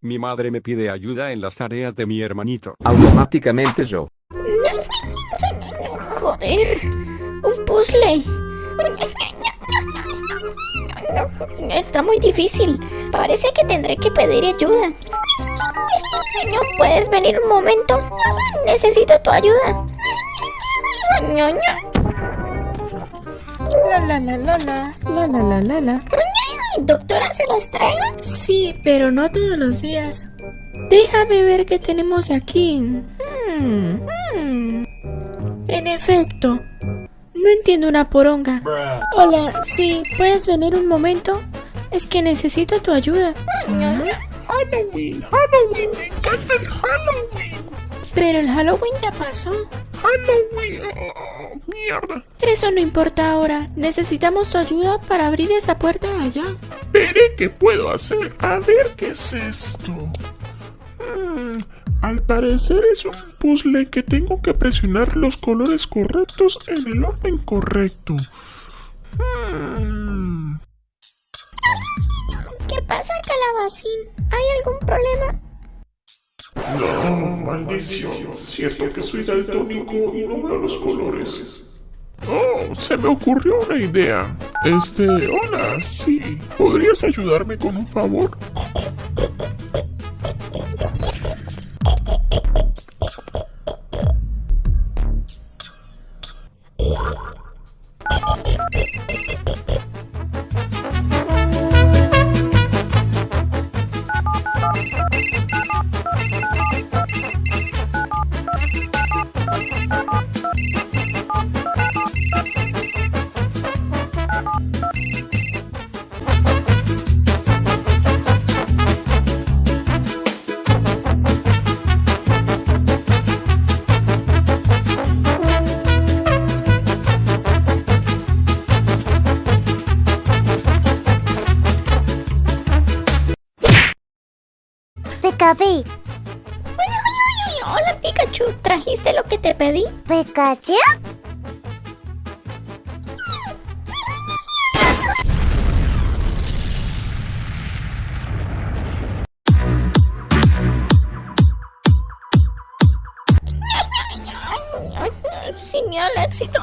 Mi madre me pide ayuda en las tareas de mi hermanito. Automáticamente yo. Joder, un puzzle. Está muy difícil. Parece que tendré que pedir ayuda. ¿No puedes venir un momento? Necesito tu ayuda. La la la la la, la la la la la. ¿Doctora se las trae? Sí, pero no todos los días. Déjame ver qué tenemos aquí. Hmm, hmm. En efecto, no entiendo una poronga. Hola, sí, ¿puedes venir un momento? Es que necesito tu ayuda. Halloween, Halloween, me encanta el Halloween. Pero el Halloween ya pasó. Halloween, oh, mierda. Eso no importa ahora. Necesitamos tu ayuda para abrir esa puerta de allá. Veré qué puedo hacer. A ver qué es esto. Hmm, al parecer es un puzzle que tengo que presionar los colores correctos en el orden correcto. Hmm. ¿Qué pasa, calabacín? ¿Hay algún problema? No, maldición. Cierto que soy daltónico y no veo los colores. Oh, se me ocurrió una idea. Este, hola, sí. ¿Podrías ayudarme con un favor? Hola, Pikachu. ¿Trajiste lo que te pedí? Pikachu. Señal éxito.